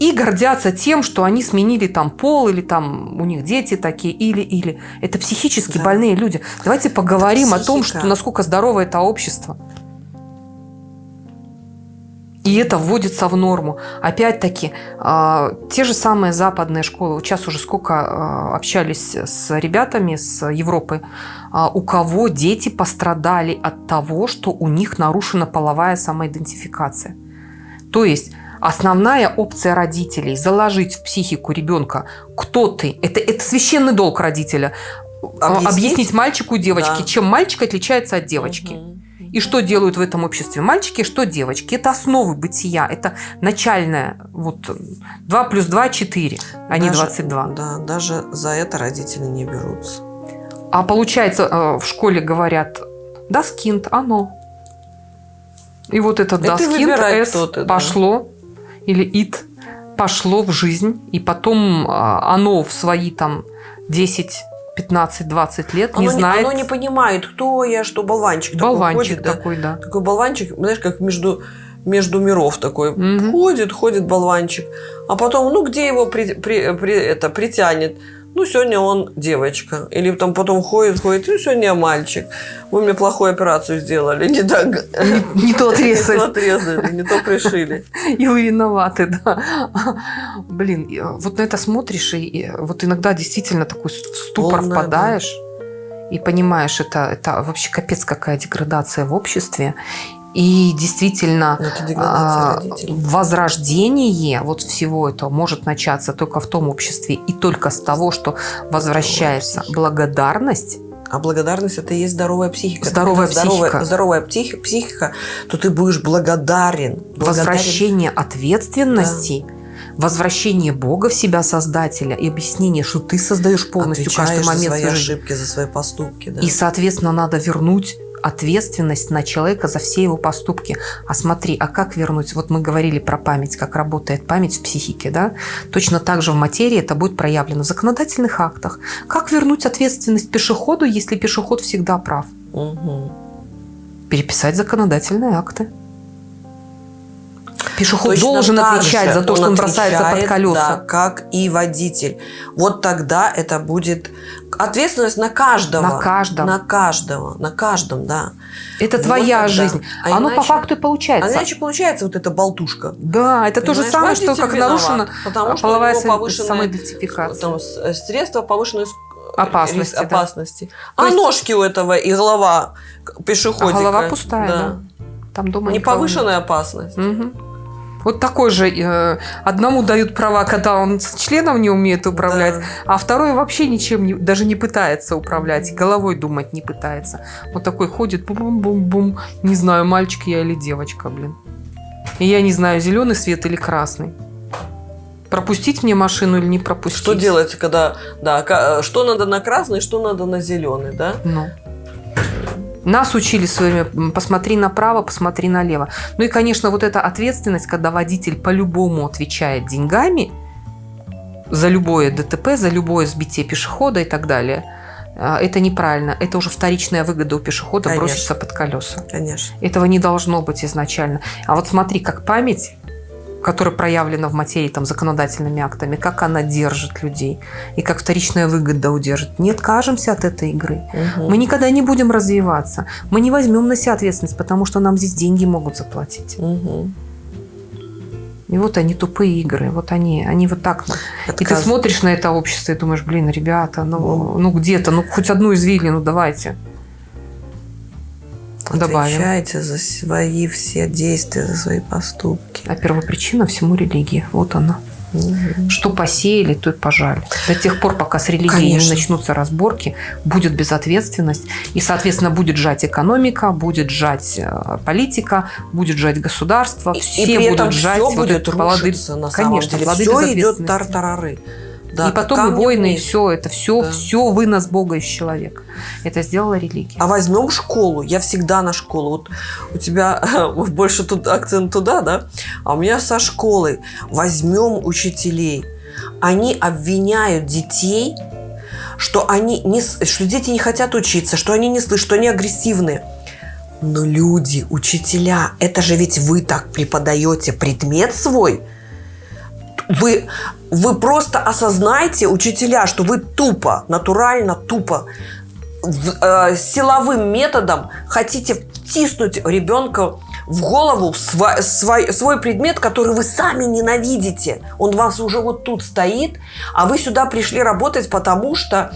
и гордятся тем, что они сменили там пол, или там у них дети такие, или, или. Это психически да. больные люди. Давайте поговорим о том, что насколько здорово это общество. И это вводится в норму. Опять-таки, э, те же самые западные школы. Вот сейчас уже сколько э, общались с ребятами с Европы, э, у кого дети пострадали от того, что у них нарушена половая самоидентификация. То есть основная опция родителей – заложить в психику ребенка, кто ты. Это, это священный долг родителя. Объяснить, Объяснить мальчику и девочке, да. чем мальчик отличается от девочки. Угу. И что делают в этом обществе мальчики, что девочки. Это основы бытия, это начальное. Вот 2 плюс 2 – 4, а не 22. Да, даже за это родители не берутся. А получается, э, в школе говорят, даскинд, оно. И вот этот S пошло, да. Или ит, пошло в жизнь, и потом э, оно в свои там 10 15-20 лет оно не знает. Оно не понимает, кто я, что болванчик, болванчик такой ходит. Такой, да. Такой болванчик, знаешь, как между между миров такой. Угу. Ходит, ходит болванчик. А потом, ну, где его при, при, при, это, притянет? Ну, сегодня он девочка. Или там потом ходит, ходит, ну, сегодня я мальчик. Вы мне плохую операцию сделали, не так. Не, не то отрезали. Не то отрезали, не то пришили. И вы виноваты, да. Блин, вот на это смотришь, и вот иногда действительно такой в ступор Полная, впадаешь. Да. И понимаешь, это, это вообще капец какая деградация в обществе. И действительно, а, возрождение вот всего этого может начаться только в том обществе и только с того, что возвращается благодарность. А благодарность это и есть здоровая психика. Здоровая психика. Здоровая, здоровая психика, психика, то ты будешь благодарен. благодарен. Возвращение ответственности. Да возвращение Бога в себя Создателя и объяснение, что ты создаешь полностью Отвечаешь каждый момент за свои ошибки, за свои поступки. Да. И, соответственно, надо вернуть ответственность на человека за все его поступки. А смотри, а как вернуть? Вот мы говорили про память, как работает память в психике, да? Точно так же в материи это будет проявлено в законодательных актах. Как вернуть ответственность пешеходу, если пешеход всегда прав? Угу. Переписать законодательные акты. Пешеход Точно должен отвечать за то, что он бросается под колеса. Да, как и водитель. Вот тогда это будет ответственность на каждого. На каждом. На каждого. На каждом, да. Это вот твоя тогда. жизнь. А Оно иначе, по факту и получается. А иначе получается вот эта болтушка. Да, это Понимаешь, то же самое, что как виноват, нарушена потому что половая самоидентификация. Там, средства повышенной опасности. опасности. Да. А есть... ножки у этого и голова пешеходика. А голова пустая, да. да. Там дома Не повышенная опасность. Угу. Вот такой же. Э, одному дают права, когда он с членом не умеет управлять, да. а второй вообще ничем не, даже не пытается управлять, головой думать не пытается. Вот такой ходит, бум-бум-бум, не знаю, мальчик я или девочка, блин. И я не знаю, зеленый свет или красный. Пропустить мне машину или не пропустить? Что делать, когда, да, что надо на красный, что надо на зеленый, да? Ну. Нас учили в свое время, посмотри направо, посмотри налево. Ну и, конечно, вот эта ответственность, когда водитель по-любому отвечает деньгами за любое ДТП, за любое сбитие пешехода и так далее, а, это неправильно. Это уже вторичная выгода у пешехода Конечно. броситься под колеса. Конечно. Этого не должно быть изначально. А вот смотри, как память которая проявлена в материи там, законодательными актами, как она держит людей и как вторичная выгода удержит. Не откажемся от этой игры. Угу. Мы никогда не будем развиваться. Мы не возьмем на себя ответственность, потому что нам здесь деньги могут заплатить. Угу. И вот они тупые игры, вот они, они вот так. Отказ... И ты смотришь на это общество и думаешь, блин, ребята, ну, ну где-то, ну хоть одну извилину давайте. Отвечайте за свои все действия, за свои поступки. А первопричина всему религия. Вот она. Угу. Что посеяли, то и пожали. До тех пор, пока с религией Конечно. не начнутся разборки, будет безответственность. И, соответственно, будет жать экономика, будет жать э, политика, будет жать государство. И, все и при будут этом жать все вот будет рушиться. На Конечно, самом деле. все идет тартарары. Да, и потом и войны, и все это, все, да. все вынос Бога из человека. Это сделала религия. А возьмем школу. Я всегда на школу. Вот у тебя больше тут акцент туда, да? А у меня со школы. Возьмем учителей. Они обвиняют детей, что, они не, что дети не хотят учиться, что они не слышат, что они агрессивные. Но люди, учителя, это же ведь вы так преподаете предмет свой – вы, вы просто осознаете, учителя, что вы тупо, натурально тупо, в, э, силовым методом хотите втиснуть ребенка в голову свой, свой, свой предмет, который вы сами ненавидите. Он вас уже вот тут стоит, а вы сюда пришли работать, потому что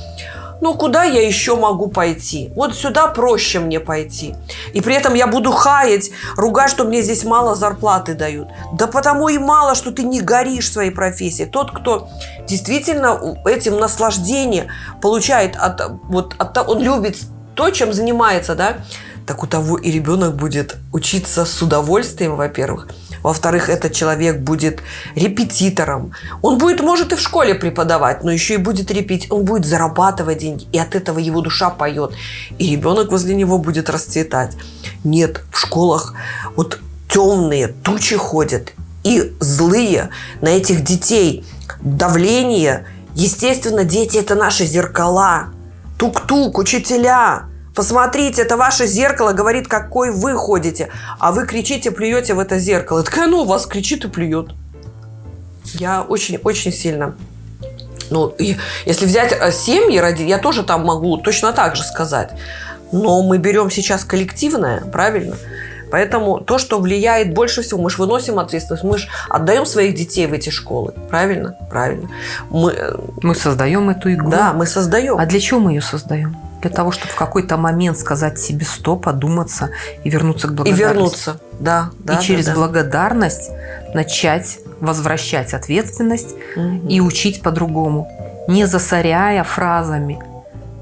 ну куда я еще могу пойти? Вот сюда проще мне пойти. И при этом я буду хаять, ругать, что мне здесь мало зарплаты дают. Да потому и мало, что ты не горишь своей профессией. Тот, кто действительно этим наслаждение получает, от, вот, от, он любит то, чем занимается, да, так у того и ребенок будет учиться с удовольствием, во-первых. Во-вторых, этот человек будет репетитором. Он будет, может, и в школе преподавать, но еще и будет репетить. Он будет зарабатывать деньги, и от этого его душа поет. И ребенок возле него будет расцветать. Нет, в школах вот темные тучи ходят, и злые на этих детей. Давление. Естественно, дети – это наши зеркала. Тук-тук, учителя. Посмотрите, это ваше зеркало говорит, какой вы ходите. А вы кричите, плюете в это зеркало. И такая, ну, у вас кричит и плюет. Я очень-очень сильно... Ну, если взять э, семьи, ради, я тоже там могу точно так же сказать. Но мы берем сейчас коллективное, правильно? Поэтому то, что влияет больше всего, мы же выносим ответственность, мы же отдаем своих детей в эти школы. Правильно? Правильно. Мы, э, мы создаем эту игру. Да, мы создаем. А для чего мы ее создаем? Для того, чтобы в какой-то момент сказать себе стоп, одуматься и вернуться к благодарности. И вернуться, да. да и через да, благодарность начать возвращать ответственность угу. и учить по-другому, не засоряя фразами,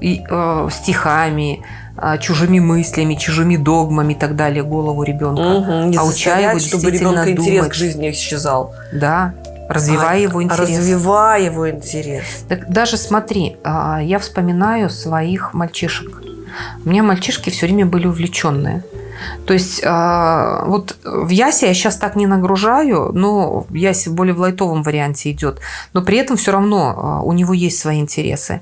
и, э, стихами, э, чужими мыслями, чужими догмами и так далее голову ребенка, угу, не а уча его чтобы ребенка интерес к жизни исчезал. Да, Развивая а, его интерес. Развивая его интерес. Так даже смотри, а, я вспоминаю своих мальчишек. У меня мальчишки все время были увлеченные. То есть а, вот в Ясе я сейчас так не нагружаю, но Ясе более в лайтовом варианте идет. Но при этом все равно а, у него есть свои интересы.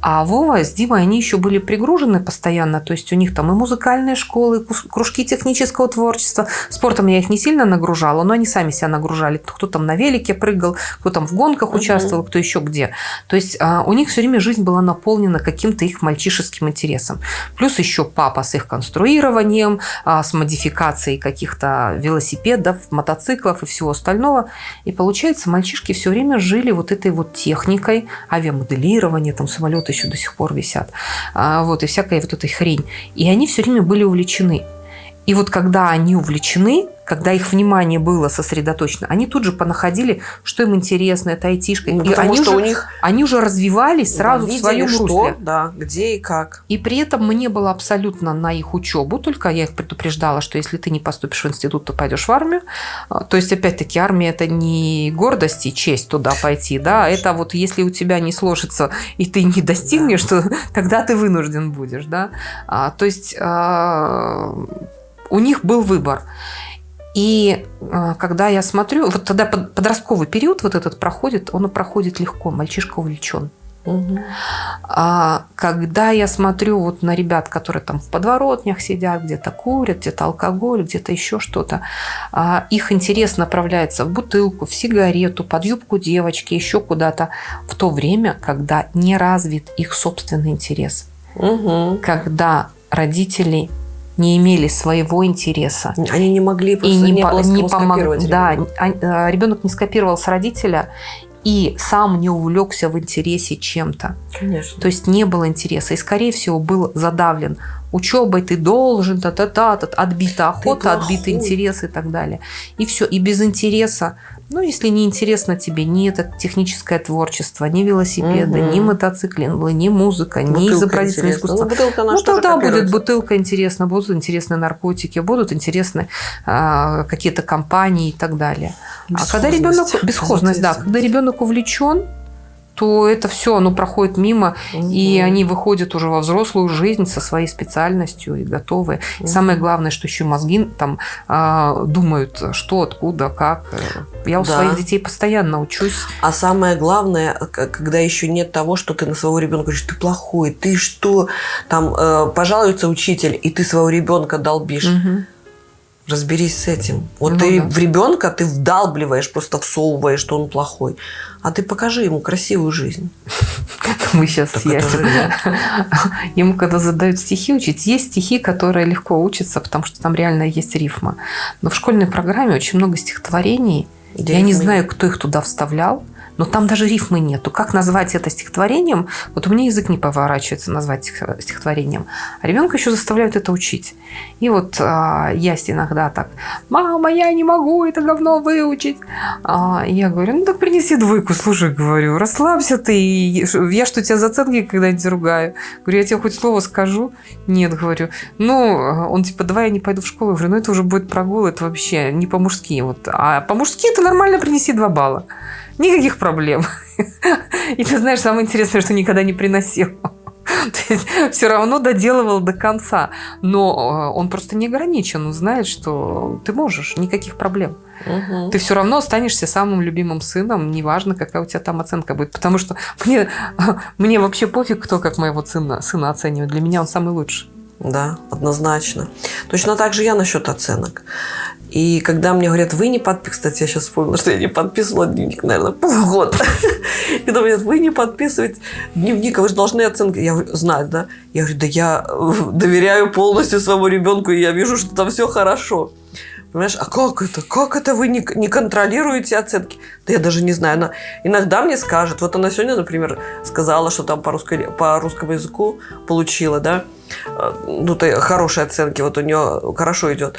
А Вова с Димой, они еще были пригружены постоянно. То есть у них там и музыкальные школы, кружки технического творчества. Спортом я их не сильно нагружала, но они сами себя нагружали. Кто там на велике прыгал, кто там в гонках участвовал, кто еще где. То есть а, у них все время жизнь была наполнена каким-то их мальчишеским интересом. Плюс еще папа с их конструированием, с модификацией каких-то велосипедов, мотоциклов и всего остального. И получается, мальчишки все время жили вот этой вот техникой, авиамоделирования, там самолеты еще до сих пор висят, а, вот, и всякая вот этой хрень. И они все время были увлечены. И вот когда они увлечены, когда их внимание было сосредоточено, они тут же понаходили, что им интересно, это айтишка. Ну, и они что уже, у них... Они уже развивались сразу да, в своем что, русле. Да, где и как. И при этом мне было абсолютно на их учебу, только я их предупреждала, что если ты не поступишь в институт, то пойдешь в армию. А, то есть, опять-таки, армия – это не гордость и честь туда пойти, да, это вот если у тебя не сложится и ты не достигнешь, да. то тогда ты вынужден будешь, да. А, то есть, а, у них был выбор. И а, когда я смотрю, вот тогда подростковый период вот этот проходит, он проходит легко, мальчишка увлечен. Угу. А когда я смотрю вот на ребят, которые там в подворотнях сидят, где-то курят, где-то алкоголь, где-то еще что-то, а их интерес направляется в бутылку, в сигарету, под юбку девочки, еще куда-то, в то время, когда не развит их собственный интерес. Угу. Когда родители не имели своего интереса. Они не могли просто и не, не, было не помог... Да, а, ребенок не скопировал с родителя и сам не увлекся в интересе чем-то. Конечно. То есть не было интереса. И, скорее всего, был задавлен учебой ты должен, та та та та отбита охота, отбиты интерес и так далее. И все. И без интереса ну, если не интересно тебе ни это техническое творчество, ни велосипеды, угу. ни мотоциклинг, ни музыка, бутылка ни изобразительное искусство. Ну, бутылка ну тогда будет бутылка интересна, будут интересны наркотики, будут интересны а, какие-то компании и так далее. А когда ребенок бесхозность, да, когда ребенок увлечен, то это все, оно проходит мимо, угу. и они выходят уже во взрослую жизнь со своей специальностью и готовы. Угу. И самое главное, что еще мозги там а, думают, что, откуда, как. Я у да. своих детей постоянно учусь. А самое главное, когда еще нет того, что ты на своего ребенка говоришь, ты плохой, ты что, там э, пожалуется учитель, и ты своего ребенка долбишь. Угу Разберись с этим. Вот Ну ты да. в ребенка ты вдалбливаешь, просто всовываешь, что он плохой. А ты покажи ему красивую жизнь. Мы сейчас с Ему когда задают стихи учить, есть стихи, которые легко учатся, потому что там реально есть рифма. Но в школьной программе очень много стихотворений. Я не знаю, кто их туда вставлял, но там даже рифмы нету. Как назвать это стихотворением? Вот у меня язык не поворачивается назвать стих- стихотворением. А ребенка еще заставляют это учить. И вот а, Ясь иногда так, мама, я не могу это говно выучить. А, я говорю, ну так принеси двойку, слушай, говорю, расслабься ты. Я что, тебя за оценки когда-нибудь ругаю? Говорю, я тебе хоть слово скажу? Нет, говорю. Ну, он типа, давай я не пойду в школу. Я говорю, ну это уже будет прогул, это вообще не по-мужски. Вот. А по-мужски ты нормально принеси два балла. Никаких проблем. И ты знаешь, самое интересное, что никогда не приносил. То есть все равно доделывал до конца. Но э, он просто не ограничен. Он знает, что ты можешь, никаких проблем. Мгм. Ты все равно останешься самым любимым сыном, неважно, какая у тебя там оценка будет. Потому что мне, мне вообще пофиг, кто как моего сына, сына оценивает. Для меня он самый лучший. Да, однозначно. Точно так же я насчет оценок. И когда мне говорят, вы не подписываете, кстати, я сейчас вспомнила, что я не подписывала дневник, наверное, полгода. Когда мне говорят, вы не подписываете дневник, а вы же должны оценки. Я знать, да? Я говорю, да я э, доверяю полностью своему ребенку, и я вижу, что там все хорошо. Понимаешь, а как это? Как это вы не, не контролируете оценки? Да я даже не знаю. Она иногда мне скажет, вот она сегодня, например, сказала, что там по, русской, по русскому языку получила, да, э, ну, то хорошие оценки, вот у нее хорошо идет.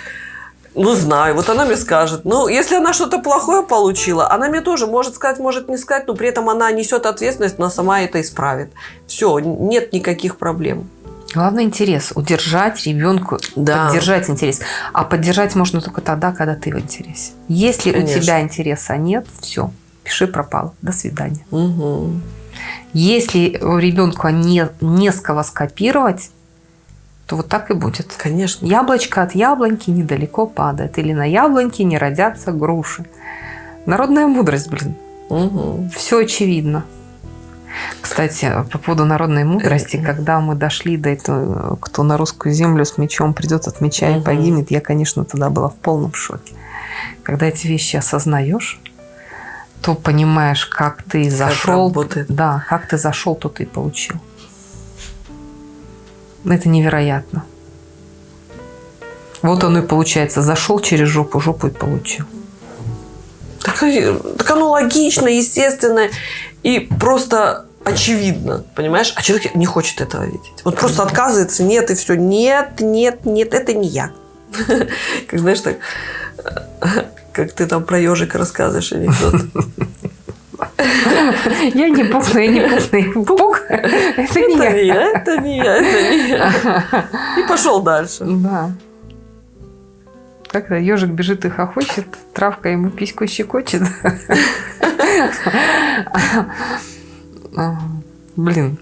Ну, знаю. Вот она мне скажет. Ну, если она что-то плохое получила, она мне тоже может сказать, может не сказать, но при этом она несет ответственность, она сама это исправит. Все, нет никаких проблем. Главный интерес – удержать ребенку, Да. поддержать интерес. А поддержать можно только тогда, когда ты в интересе. Если Конечно. у тебя интереса нет, все, пиши пропал. До свидания. Мгм. Если у ребенка не, не с кого скопировать, то вот так и будет. Конечно. Яблочко от яблоньки недалеко падает. Или на яблоньке не родятся груши. Народная мудрость, блин. Мгм. Все очевидно. Кстати, по поводу народной мудрости, когда мы дошли до этого, кто на русскую землю с мечом придет от меча и погибнет, я, конечно, тогда была в полном шоке. Когда эти вещи осознаешь, то понимаешь, как ты зашел, работает. да, как ты зашел, то ты и получил. Это невероятно. Вот он и получается, зашел через жопу, жопу и получил. Так, и- так оно логично, естественно и просто очевидно, понимаешь? А человек не хочет этого видеть. Вот просто отказывается, нет, и все. Нет, нет, нет, это не я. Как знаешь, так, как ты там про ежика рассказываешь анекдот. Я не пух, я не пух, пух. Это не я. это не я, это не я. И пошел дальше. Да. Как-то ежик бежит и хохочет, травка ему письку щекочет. Блин.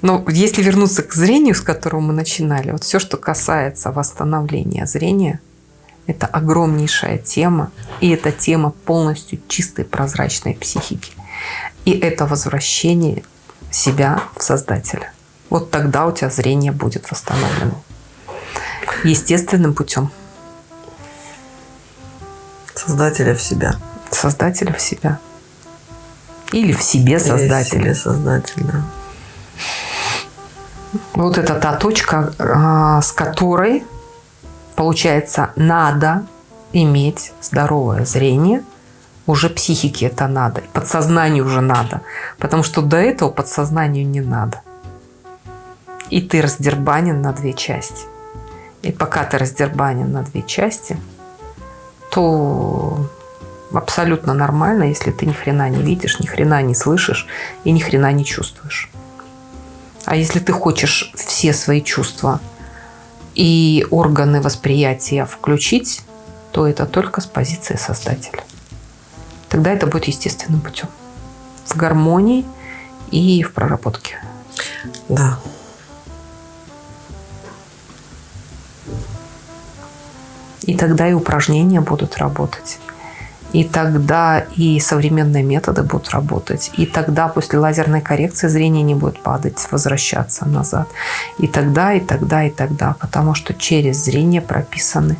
Но если вернуться к зрению, с которого мы начинали, вот все, что касается восстановления зрения, это огромнейшая тема, и это тема полностью чистой прозрачной психики. И это возвращение себя в Создателя. Вот тогда у тебя зрение будет восстановлено. Естественным путем. Создателя в себя. Создателя в себя. Или в себе Или в создателя. себе создатель, да. Вот это та точка, а, с которой, получается, надо иметь здоровое зрение. Уже психике это надо. Подсознанию уже надо. Потому что до этого подсознанию не надо. И ты раздербанен на две части. И пока ты раздербанен на две части, то абсолютно нормально, если ты ни хрена не видишь, ни хрена не слышишь и ни хрена не чувствуешь. А если ты хочешь все свои чувства и органы восприятия включить, то это только с позиции создателя. Тогда это будет естественным путем. В гармонии и в проработке. Да. И тогда и упражнения будут работать. И тогда и современные методы будут работать. И тогда после лазерной коррекции зрение не будет падать, возвращаться назад. И тогда, и тогда, и тогда. Потому что через зрение прописаны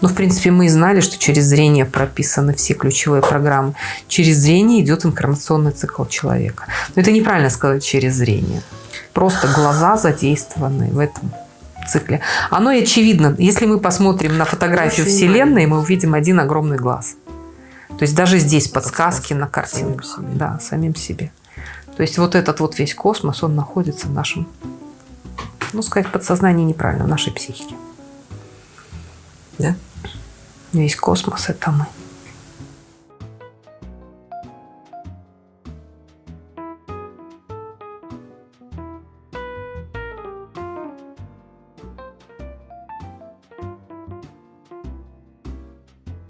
Ну, в принципе, мы и знали, что через зрение прописаны все ключевые программы. Через зрение идет информационный цикл человека. Но это неправильно сказать через зрение. Просто глаза задействованы в этом цикле. Оно и очевидно. Если мы посмотрим на фотографию Очень Вселенной, мы увидим один огромный глаз. То есть даже здесь подсказки на самим картинках. себе. Да, самим себе. То есть вот этот вот весь космос, он находится в нашем, ну, сказать, подсознании неправильно, в нашей психике. Да? Весь космос – это мы.